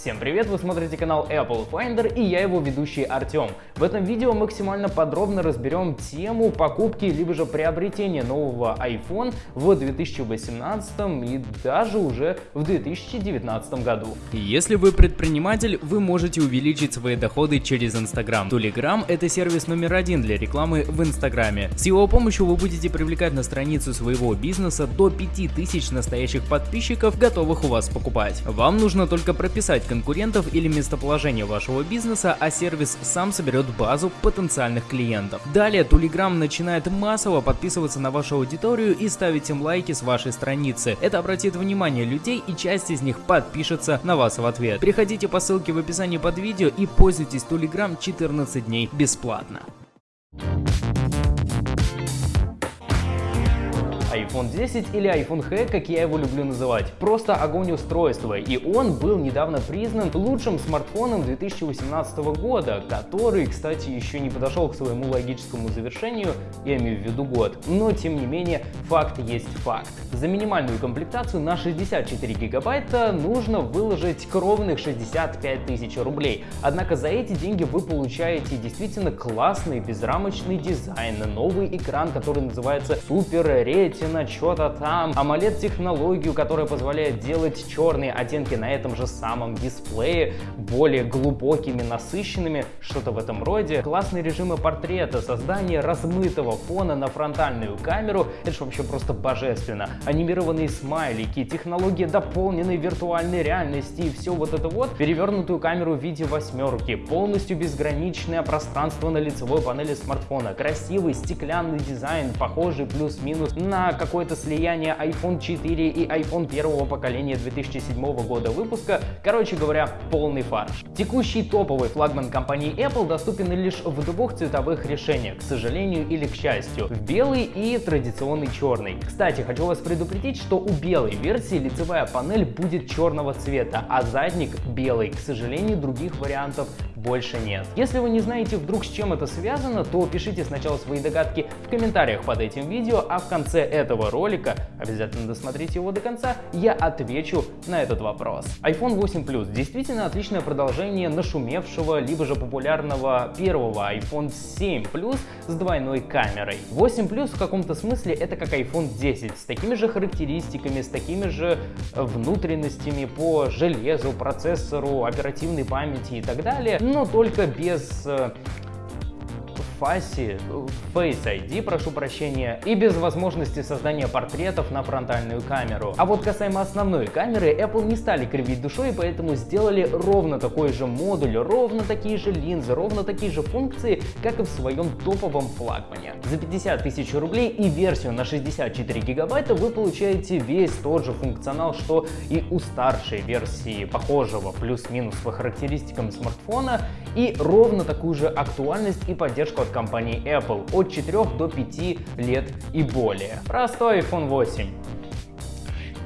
Всем привет, вы смотрите канал Apple Finder и я его ведущий Артем. В этом видео максимально подробно разберем тему покупки либо же приобретения нового iPhone в 2018 и даже уже в 2019 году. Если вы предприниматель, вы можете увеличить свои доходы через Instagram. Telegram это сервис номер один для рекламы в Инстаграме. С его помощью вы будете привлекать на страницу своего бизнеса до 5000 настоящих подписчиков, готовых у вас покупать. Вам нужно только прописать конкурентов или местоположение вашего бизнеса, а сервис сам соберет базу потенциальных клиентов. Далее Telegram начинает массово подписываться на вашу аудиторию и ставить им лайки с вашей страницы. Это обратит внимание людей и часть из них подпишется на вас в ответ. Переходите по ссылке в описании под видео и пользуйтесь Telegram 14 дней бесплатно. iPhone 10 или iPhone H, как я его люблю называть. Просто огонь устройства, и он был недавно признан лучшим смартфоном 2018 года, который, кстати, еще не подошел к своему логическому завершению, я имею в виду год, но тем не менее факт есть факт. За минимальную комплектацию на 64 гигабайта нужно выложить кровных 65 тысяч рублей, однако за эти деньги вы получаете действительно классный безрамочный дизайн, новый экран, который называется Super Retina Retina, что-то там, AMOLED технологию, которая позволяет делать черные оттенки на этом же самом дисплее, более глубокими, насыщенными, что-то в этом роде. Классные режимы портрета, создание размытого фона на фронтальную камеру, это же вообще просто божественно. Анимированные смайлики, технология дополненной виртуальной реальности и все вот это вот. Перевернутую камеру в виде восьмерки, полностью безграничное пространство на лицевой панели смартфона, красивый стеклянный дизайн, похожий плюс-минус на какое-то слияние iPhone 4 и iPhone первого поколения 2007 года выпуска. Короче говоря, полный фарш. Текущий топовый флагман компании Apple доступен лишь в двух цветовых решениях, к сожалению или к счастью, в белый и традиционный черный. Кстати, хочу вас предупредить, что у белой версии лицевая панель будет черного цвета, а задник белый. К сожалению, других вариантов больше нет. Если вы не знаете вдруг с чем это связано, то пишите сначала свои догадки в комментариях под этим видео, а в конце этого ролика, обязательно досмотрите его до конца, я отвечу на этот вопрос. iPhone 8 Plus действительно отличное продолжение нашумевшего, либо же популярного первого iPhone 7 Plus с двойной камерой. 8 Plus в каком-то смысле это как iPhone 10, с такими же характеристиками, с такими же внутренностями по железу, процессору, оперативной памяти и так далее, но только без э, фасе, Face ID, прошу прощения, и без возможности создания портретов на фронтальную камеру. А вот касаемо основной камеры, Apple не стали кривить душой, поэтому сделали ровно такой же модуль, ровно такие же линзы, ровно такие же функции, как и в своем топовом флагмане. За 50 тысяч рублей и версию на 64 гигабайта вы получаете весь тот же функционал, что и у старшей версии похожего плюс-минус по характеристикам смартфона, и ровно такую же актуальность и поддержку от компании Apple от 4 до 5 лет и более. Простой iPhone 8.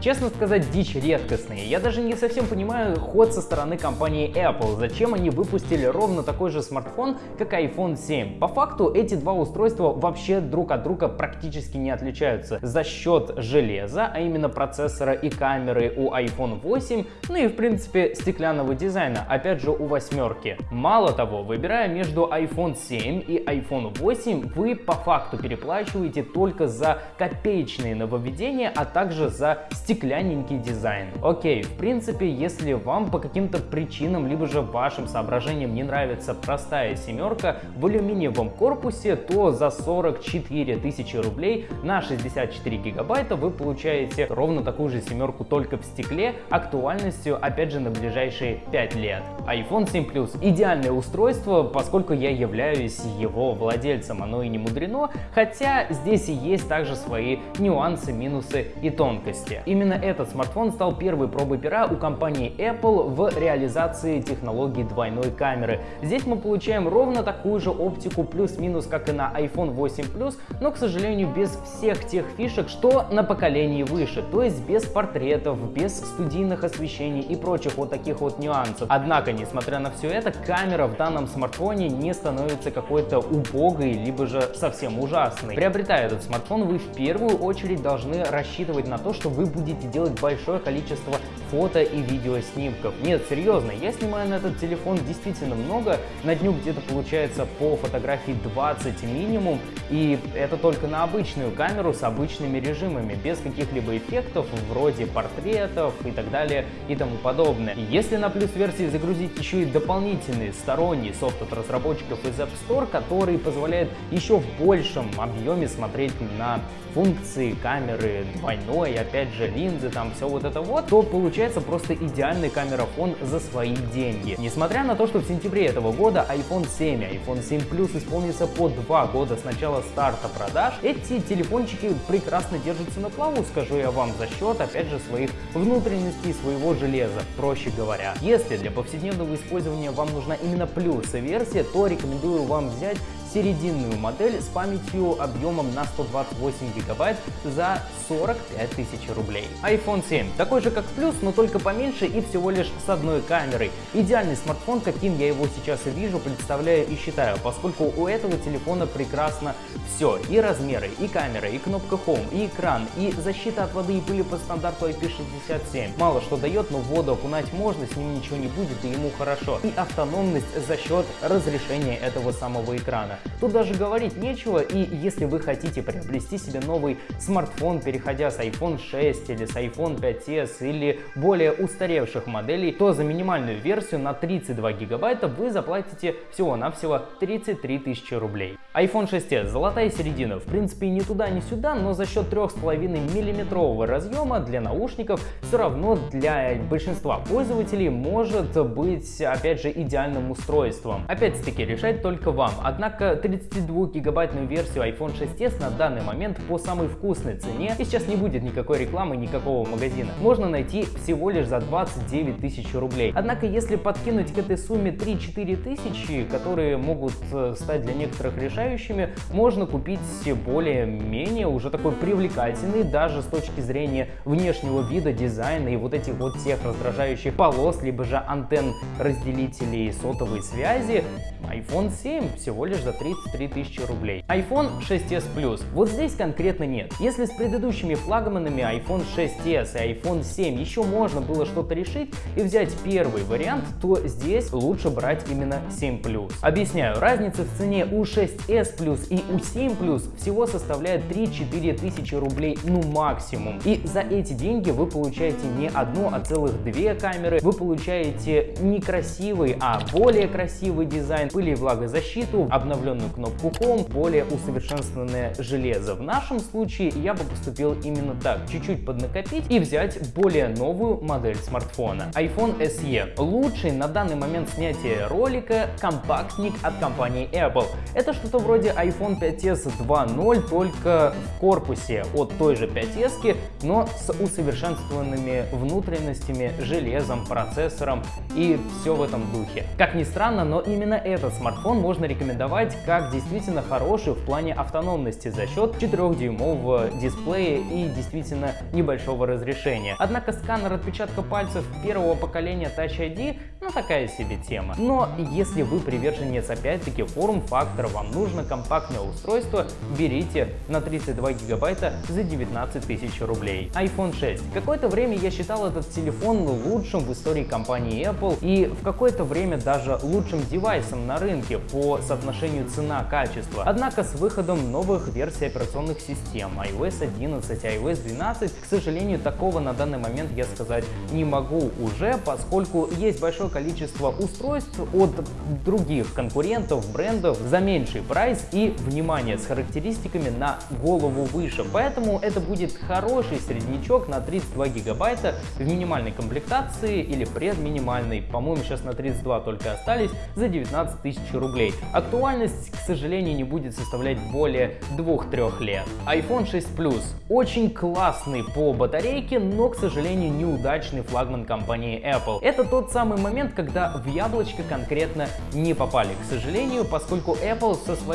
Честно сказать, дичь редкостная. Я даже не совсем понимаю ход со стороны компании Apple. Зачем они выпустили ровно такой же смартфон, как iPhone 7? По факту эти два устройства вообще друг от друга практически не отличаются за счет железа, а именно процессора и камеры у iPhone 8, ну и в принципе стеклянного дизайна, опять же у восьмерки. Мало того, выбирая между iPhone 7 и iPhone 8, вы по факту переплачиваете только за копеечные нововведения, а также за стеклянные стеклянненький дизайн. Окей, в принципе, если вам по каким-то причинам, либо же вашим соображениям не нравится простая семерка в алюминиевом корпусе, то за 44 тысячи рублей на 64 гигабайта вы получаете ровно такую же семерку только в стекле, актуальностью опять же на ближайшие 5 лет. iPhone 7 Plus идеальное устройство, поскольку я являюсь его владельцем, оно и не мудрено, хотя здесь и есть также свои нюансы, минусы и тонкости. Именно Именно этот смартфон стал первой пробой пера у компании Apple в реализации технологии двойной камеры. Здесь мы получаем ровно такую же оптику плюс-минус, как и на iPhone 8 Plus, но, к сожалению, без всех тех фишек, что на поколении выше, то есть без портретов, без студийных освещений и прочих вот таких вот нюансов. Однако, несмотря на все это, камера в данном смартфоне не становится какой-то убогой, либо же совсем ужасной. Приобретая этот смартфон, вы в первую очередь должны рассчитывать на то, что вы будете будете делать большое количество фото и видеоснимков. Нет, серьезно, я снимаю на этот телефон действительно много, на дню где-то получается по фотографии 20 минимум, и это только на обычную камеру с обычными режимами, без каких-либо эффектов вроде портретов и так далее и тому подобное. Если на плюс версии загрузить еще и дополнительный сторонний софт от разработчиков из App Store, который позволяет еще в большем объеме смотреть на функции камеры двойной, опять же линзы, там все вот это вот, то получается просто идеальный камерафон за свои деньги. Несмотря на то, что в сентябре этого года iPhone 7 и iPhone 7 Plus исполнится по два года с начала старта продаж, эти телефончики прекрасно держатся на плаву, скажу я вам, за счет, опять же, своих внутренностей, своего железа, проще говоря. Если для повседневного использования вам нужна именно плюс версия, то рекомендую вам взять серединную модель с памятью объемом на 128 гигабайт за 45 тысяч рублей. iPhone 7 такой же как плюс, но только поменьше и всего лишь с одной камерой. Идеальный смартфон, каким я его сейчас и вижу, представляю и считаю, поскольку у этого телефона прекрасно все. И размеры, и камера, и кнопка Home, и экран, и защита от воды и пыли по стандарту IP67. Мало что дает, но воду окунать можно, с ним ничего не будет и ему хорошо. И автономность за счет разрешения этого самого экрана. Тут даже говорить нечего, и если вы хотите приобрести себе новый смартфон, переходя с iPhone 6 или с iPhone 5s или более устаревших моделей, то за минимальную версию на 32 гигабайта вы заплатите всего-навсего 33 тысячи рублей. iPhone 6s, золотая середина, в принципе ни туда, ни сюда, но за счет 3,5 миллиметрового разъема для наушников все равно для большинства пользователей может быть опять же идеальным устройством. Опять-таки решать только вам, однако 32-гигабайтную версию iPhone 6s на данный момент по самой вкусной цене, и сейчас не будет никакой рекламы никакого магазина, можно найти всего лишь за 29 тысяч рублей. Однако, если подкинуть к этой сумме 3-4 тысячи, которые могут э, стать для некоторых решающими, можно купить более-менее уже такой привлекательный, даже с точки зрения внешнего вида, дизайна и вот этих вот всех раздражающих полос, либо же антенн разделителей сотовой связи, iPhone 7 всего лишь за 33 тысячи рублей. iPhone 6s Plus. Вот здесь конкретно нет. Если с предыдущими флагманами iPhone 6s и iPhone 7 еще можно было что-то решить и взять первый вариант, то здесь лучше брать именно 7 Plus. Объясняю, разница в цене у 6s Plus и у 7 Plus всего составляет 3-4 тысячи рублей, ну максимум. И за эти деньги вы получаете не одну, а целых две камеры, вы получаете не красивый, а более красивый дизайн, пыли и влагозащиту, обновленную кнопку Home, более усовершенствованное железо. В нашем случае я бы поступил именно так, чуть-чуть поднакопить и взять более новую модель смартфона. iPhone SE. Лучший на данный момент снятия ролика компактник от компании Apple. Это что-то вроде iPhone 5s 2.0, только в корпусе от той же 5s, но с усовершенствованными внутренностями, железом, процессором и все в этом духе. Как ни странно, но именно этот смартфон можно рекомендовать как действительно хороший в плане автономности за счет 4-дюймового дисплея и действительно небольшого разрешения. Однако сканер отпечатка пальцев первого поколения Touch ID ну такая себе тема. Но если вы приверженец опять-таки форм-фактора, вам нужно компактное устройство, берите на 32 гигабайта за 19 тысяч рублей. iPhone 6. Какое-то время я считал этот телефон лучшим в истории компании Apple и в какое-то время даже лучшим девайсом на рынке по соотношению цена-качество. Однако с выходом новых версий операционных систем iOS 11, iOS 12, к сожалению, такого на данный момент я сказать не могу уже, поскольку есть большое количество устройств от других конкурентов, брендов за меньший прайс и, внимание, с характеристиками на голову выше. Поэтому это будет хороший среднячок на 32 гигабайта в минимальной комплектации или предминимальной. По-моему, сейчас на 32 только остались за 19 тысяч рублей. Актуальность, к сожалению, не будет составлять более 2-3 лет. iPhone 6 Plus очень классный по батарейке, но, к сожалению, неудачный флагман компании Apple. Это тот самый момент, когда в яблочко конкретно не попали, к сожалению, поскольку Apple со своей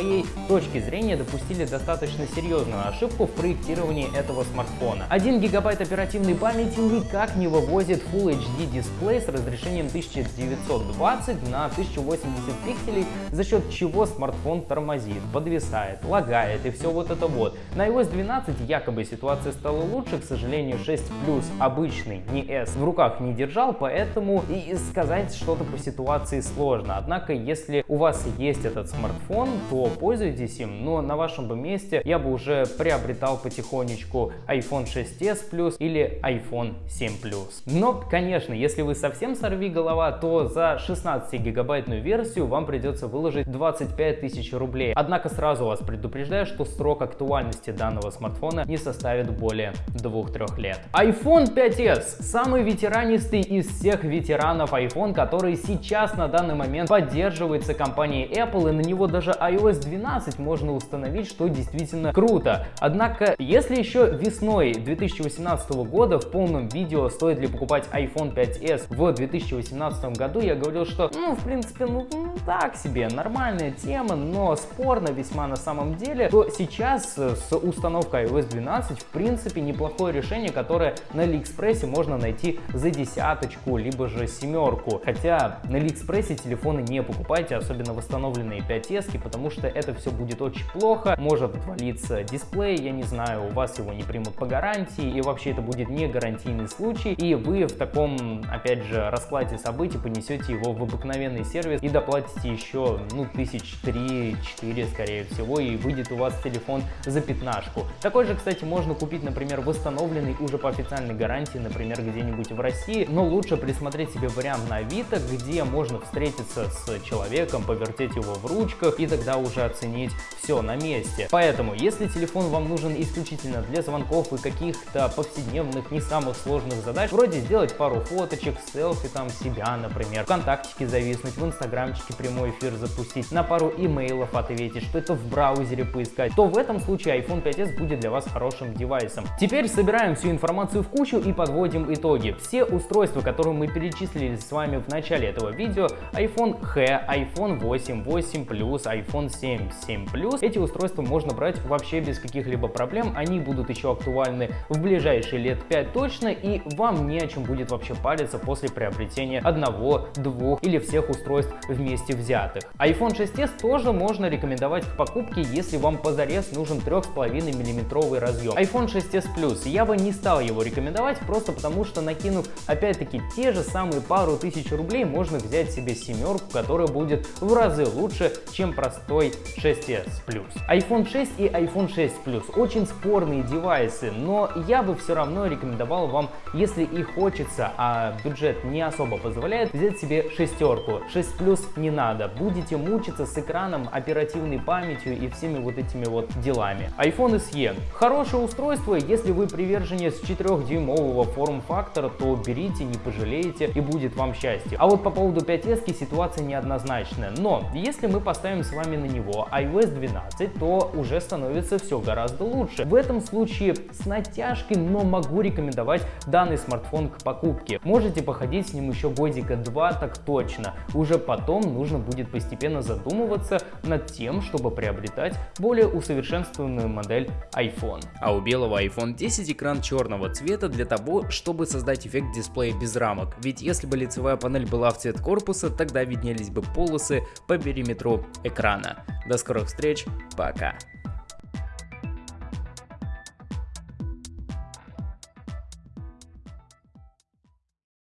точки зрения допустили достаточно серьезную ошибку в проектировании этого смартфона. 1 гигабайт оперативной памяти никак не вывозит Full HD дисплей с разрешением 1920 на 1080 пикселей, за счет чего смартфон тормозит, подвисает, лагает и все вот это вот. На iOS 12 якобы ситуация стала лучше, к сожалению 6 Plus обычный, не S, в руках не держал, поэтому и сказать что-то по ситуации сложно. Однако, если у вас есть этот смартфон, то пользуйтесь им, но на вашем бы месте я бы уже приобретал потихонечку iPhone 6s Plus или iPhone 7 Plus. Но, конечно, если вы совсем сорви голова, то за 16 гигабайтную версию вам придется выложить 25 тысяч рублей. Однако сразу вас предупреждаю, что срок актуальности данного смартфона не составит более 2-3 лет. iPhone 5s самый ветеранистый из всех ветеранов iPhone, который сейчас на данный момент поддерживается компанией Apple и на него даже iOS 12 можно установить, что действительно круто. Однако, если еще весной 2018 года в полном видео стоит ли покупать iPhone 5s в 2018 году, я говорил, что ну в принципе ну так себе, нормальная тема, но спорно весьма на самом деле, то сейчас с установкой iOS 12 в принципе неплохое решение, которое на Алиэкспрессе можно найти за десяточку, либо же семерку. Хотя на Алиэкспрессе телефоны не покупайте, особенно восстановленные 5s, потому что это все будет очень плохо, может отвалиться дисплей, я не знаю, у вас его не примут по гарантии, и вообще это будет не гарантийный случай, и вы в таком, опять же, раскладе событий понесете его в обыкновенный сервис и доплатите еще, ну, тысяч три-четыре, скорее всего, и выйдет у вас телефон за пятнашку. Такой же, кстати, можно купить, например, восстановленный уже по официальной гарантии, например, где-нибудь в России, но лучше присмотреть себе вариант на Авито, где можно встретиться с человеком, повертеть его в ручках и тогда уже оценить все на месте. Поэтому, если телефон вам нужен исключительно для звонков и каких-то повседневных, не самых сложных задач, вроде сделать пару фоточек, селфи там себя, например, ВКонтактике зависнуть, в Инстаграмчике прямой эфир запустить, на пару имейлов ответить, что-то в браузере поискать, то в этом случае iPhone 5s будет для вас хорошим девайсом. Теперь собираем всю информацию в кучу и подводим итоги. Все устройства, которые мы перечислили с вами в начале этого видео, iPhone X, iPhone 8, 8 Plus, iPhone 7, 7 Plus, эти устройства можно брать вообще без каких-либо проблем, они будут еще актуальны в ближайшие лет 5 точно, и вам не о чем будет вообще париться после приобретения одного, двух или всех устройств вместе взятых. iPhone 6s тоже можно рекомендовать к покупке, если вам позарез нужен 3,5 мм разъем. iPhone 6s Plus я бы не стал его рекомендовать, просто потому что накинув опять-таки те же самые пару тысяч рублей, можно взять себе семерку, которая будет в разы лучше, чем простой 6s Plus. iPhone 6 и iPhone 6 Plus очень спорные девайсы, но я бы все равно рекомендовал вам, если и хочется, а бюджет не особо позволяет, взять себе шестерку. 6 Plus не надо, будете мучиться с экраном, оперативной памятью и всеми вот этими вот делами. iPhone SE. Хорошее устройство, если вы приверженец 4-дюймового форм-фактора, то берите, не пожалеете и будет вам счастье. А вот по поводу 5S ситуация неоднозначная, но если мы поставим с вами на него iOS 12, то уже становится все гораздо лучше. В этом случае с натяжкой, но могу рекомендовать данный смартфон к покупке. Можете походить с ним еще годика два, так точно. Уже потом нужно будет постепенно задумываться над тем, чтобы приобретать более усовершенствованную модель iPhone. А у белого iPhone 10 экран черного цвета для того, чтобы создать эффект дисплея без рамок. Ведь если бы лицевая панель была в цвет корпуса, тогда виднелись бы полосы по периметру экрана. До скорых встреч, пока!